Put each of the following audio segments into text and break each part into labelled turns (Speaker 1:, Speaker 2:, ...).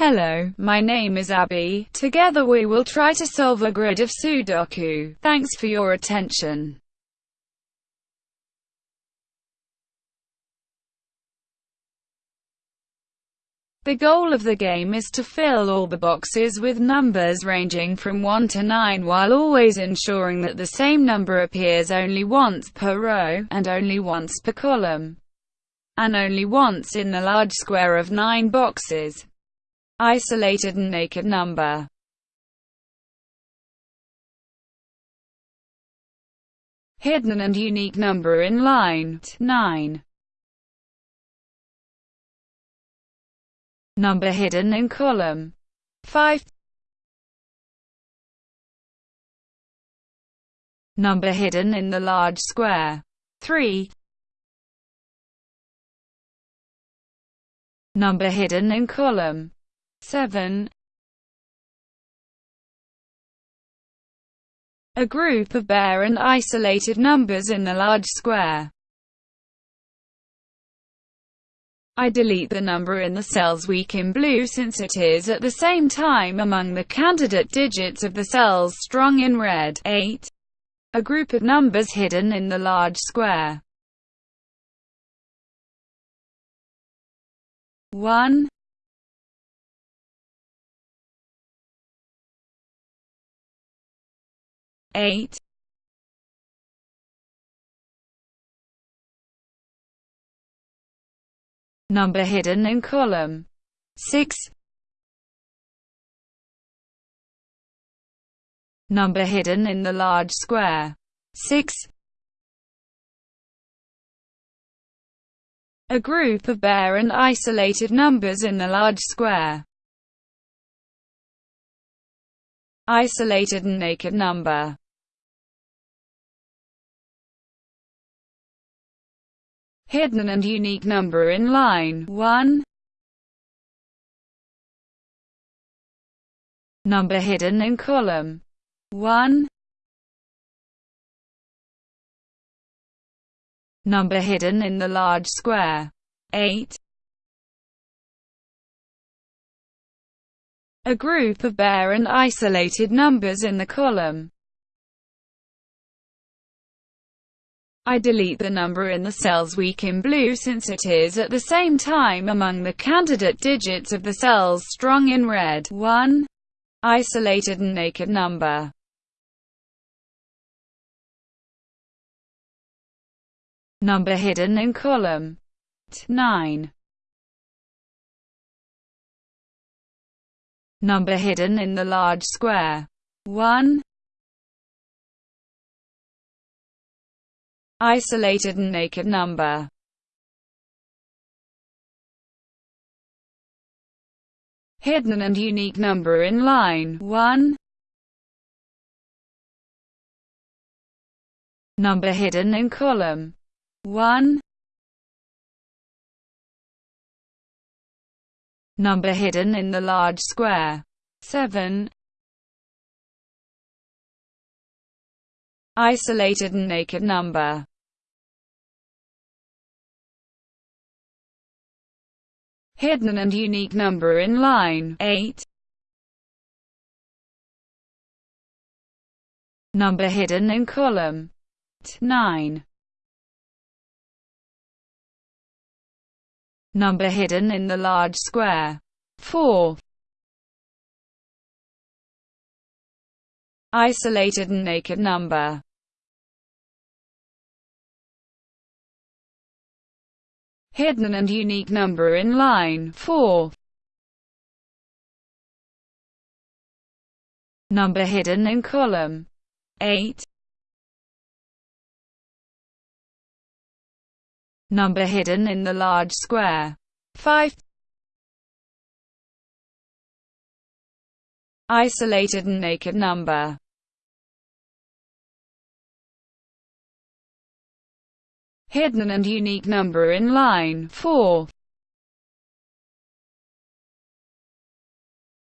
Speaker 1: Hello, my name is Abby. Together we will try to solve a grid of Sudoku. Thanks for your attention. The goal of the game is to fill all the boxes with numbers ranging from 1 to 9 while always ensuring that the same number appears only once per row, and only once per column, and only once in the large square of 9 boxes. Isolated and naked number. Hidden and unique number in line 9 Number hidden in column 5 Number hidden in the large square 3 Number hidden in column 7 A group of bare and isolated numbers in the large square. I delete the number in the cells weak in blue since it is at the same time among the candidate digits of the cells strong in red. 8. A group of numbers hidden in the large square. 1 eight. Number hidden in column. 6 Number hidden in the large square. 6 A group of bare and isolated numbers in the large square. Isolated and naked number hidden and unique number in line 1. Number hidden in column 1. Number hidden in the large square 8. A group of bare and isolated numbers in the column I delete the number in the cells weak in blue since it is at the same time among the candidate digits of the cells strong in red. 1. Isolated and naked number. Number hidden in column 9. Number hidden in the large square 1. Isolated and naked number. Hidden and unique number in line 1. Number hidden in column 1. Number hidden in the large square 7. Isolated and naked number hidden and unique number in line 8. Number hidden in column 9. Number hidden in the large square 4. Isolated and naked number hidden and unique number in line 4. Number hidden in column 8. Number hidden in the large square 5. Isolated and naked number hidden and unique number in line 4.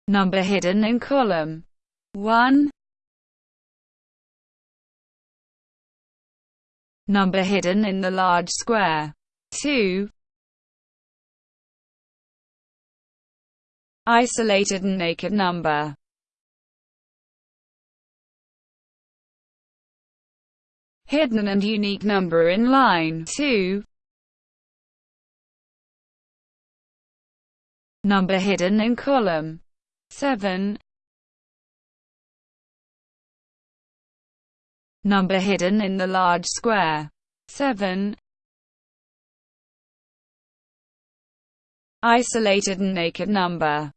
Speaker 1: Number hidden in column 1. Number hidden in the large square 2. isolated and naked number. Hidden and unique number in line 2. Number hidden in column 7. Number hidden in the large square 7. Isolated and naked number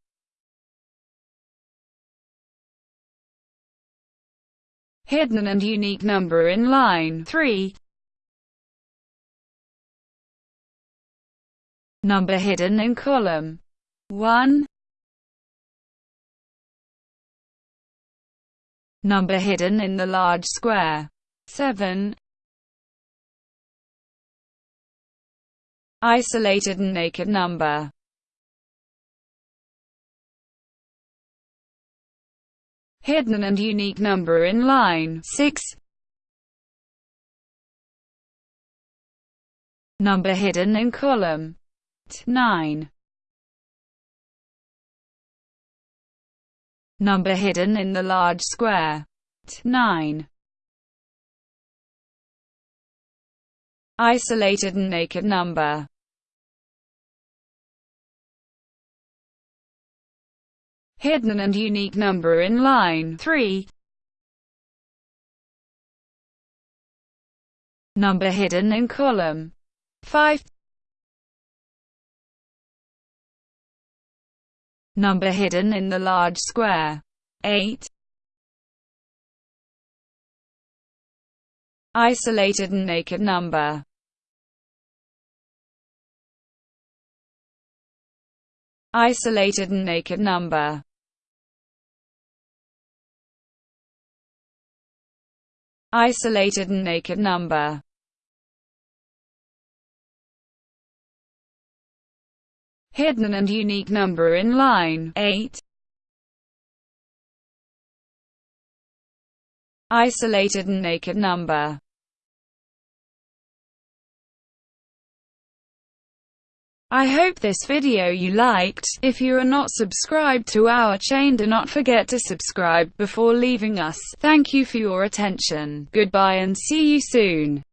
Speaker 1: hidden and unique number in line 3. Number hidden in column 1. Number hidden in the large square 7. Isolated and naked number hidden and unique number in line 6. Number hidden in column 9. Number hidden in the large square 9. Isolated and naked number hidden and unique number in line 3. Number hidden in column 5. Number hidden in the large square 8. Isolated and naked number Isolated and naked number isolated and naked number. Hidden and unique number in line 8. Isolated and naked number. I hope this video you liked. If you are not subscribed to our chain do not forget to subscribe before leaving us. Thank you for your attention. Goodbye and see you soon.